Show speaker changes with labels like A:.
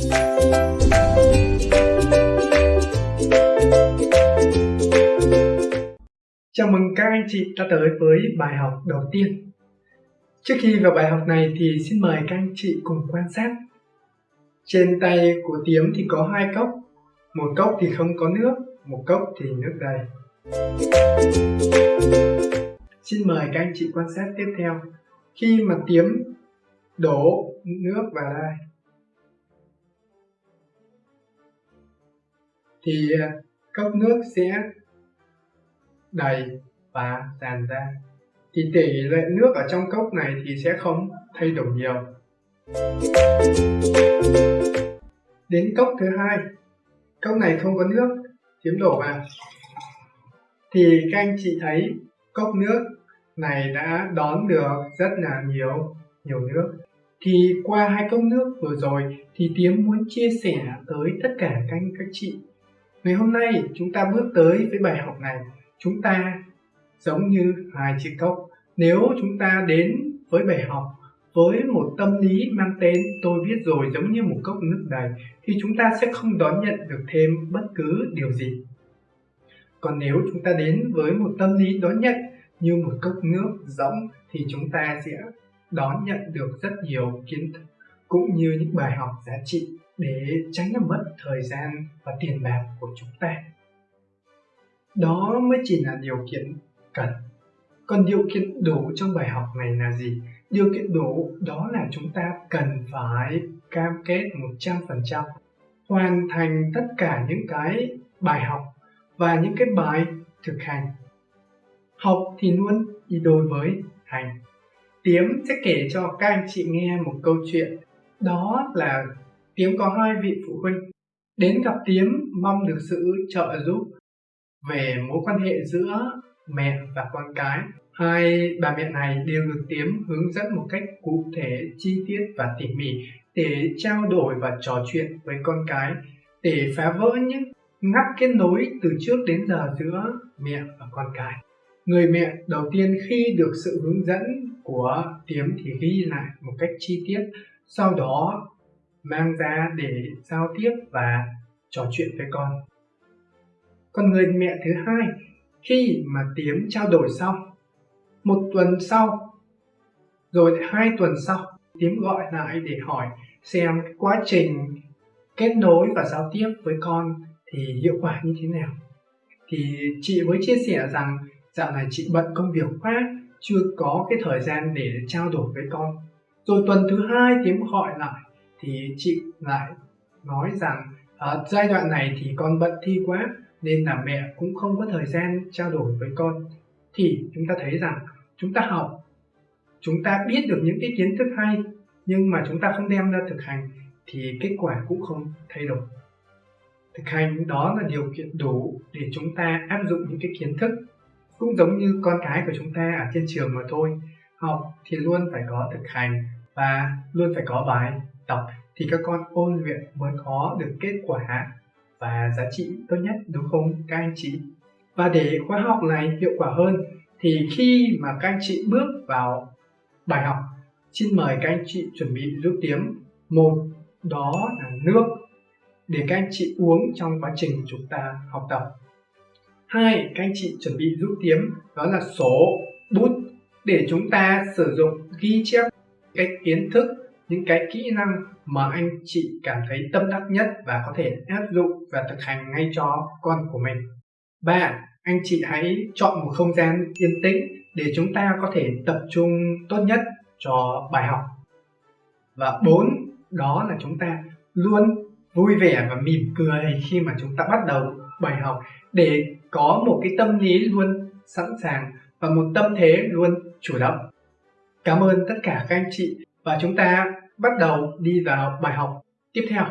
A: Chào mừng các anh chị đã tới với bài học đầu tiên. Trước khi vào bài học này thì xin mời các anh chị cùng quan sát. Trên tay của Tiếm thì có hai cốc, một cốc thì không có nước, một cốc thì nước đầy. Xin mời các anh chị quan sát tiếp theo. Khi mà Tiếm đổ nước vào đây thì à, cốc nước sẽ đầy và tràn ra. Thì tỷ lệ nước ở trong cốc này thì sẽ không thay đổi nhiều. Đến cốc thứ hai. Cốc này không có nước, chiếm đổ vào. Thì các anh chị thấy, cốc nước này đã đón được rất là nhiều nhiều nước. Thì qua hai cốc nước vừa rồi, thì Tiếm muốn chia sẻ tới tất cả các anh, các chị ngày hôm nay, chúng ta bước tới với bài học này. Chúng ta giống như hai chiếc cốc. Nếu chúng ta đến với bài học với một tâm lý mang tên tôi biết rồi giống như một cốc nước đầy, thì chúng ta sẽ không đón nhận được thêm bất cứ điều gì. Còn nếu chúng ta đến với một tâm lý đón nhận như một cốc nước rỗng, thì chúng ta sẽ đón nhận được rất nhiều kiến thức cũng như những bài học giá trị để tránh làm mất thời gian và tiền bạc của chúng ta. Đó mới chỉ là điều kiện cần. Còn điều kiện đủ trong bài học này là gì? Điều kiện đủ đó là chúng ta cần phải cam kết 100% hoàn thành tất cả những cái bài học và những cái bài thực hành. Học thì luôn đi đôi với hành. Tiếm sẽ kể cho các anh chị nghe một câu chuyện. Đó là Tiếm có hai vị phụ huynh đến gặp Tiếm mong được sự trợ giúp về mối quan hệ giữa mẹ và con cái. Hai bà mẹ này đều được Tiếm hướng dẫn một cách cụ thể, chi tiết và tỉ mỉ để trao đổi và trò chuyện với con cái để phá vỡ những ngắt kết nối từ trước đến giờ giữa mẹ và con cái. Người mẹ đầu tiên khi được sự hướng dẫn của Tiếm thì ghi lại một cách chi tiết, sau đó mang ra để giao tiếp và trò chuyện với con. Còn người mẹ thứ hai, khi mà tiếng trao đổi xong, một tuần sau, rồi hai tuần sau tiếng gọi lại để hỏi xem quá trình kết nối và giao tiếp với con thì hiệu quả như thế nào. Thì chị mới chia sẻ rằng dạo này chị bận công việc quá, chưa có cái thời gian để trao đổi với con. Rồi tuần thứ hai tiếng gọi lại thì chị lại nói rằng ở giai đoạn này thì con bận thi quá nên là mẹ cũng không có thời gian trao đổi với con. Thì chúng ta thấy rằng chúng ta học, chúng ta biết được những cái kiến thức hay nhưng mà chúng ta không đem ra thực hành thì kết quả cũng không thay đổi. Thực hành đó là điều kiện đủ để chúng ta áp dụng những cái kiến thức cũng giống như con cái của chúng ta ở trên trường mà thôi. Học thì luôn phải có thực hành và luôn phải có bài tập thì các con ôn luyện mới có được kết quả và giá trị tốt nhất, đúng không, các anh chị? Và để khóa học này hiệu quả hơn thì khi mà các anh chị bước vào bài học, xin mời các anh chị chuẩn bị giúp tiếng một, đó là nước để các anh chị uống trong quá trình chúng ta học tập. Hai, các anh chị chuẩn bị giúp tiếng đó là số bút để chúng ta sử dụng ghi chép cái kiến thức những cái kỹ năng mà anh chị cảm thấy tâm đắc nhất và có thể áp dụng và thực hành ngay cho con của mình. Ba, anh chị hãy chọn một không gian yên tĩnh để chúng ta có thể tập trung tốt nhất cho bài học. Và bốn, đó là chúng ta luôn vui vẻ và mỉm cười khi mà chúng ta bắt đầu bài học để có một cái tâm lý luôn sẵn sàng và một tâm thế luôn chủ động. Cảm ơn tất cả các anh chị. Và chúng ta bắt đầu đi vào bài học tiếp theo.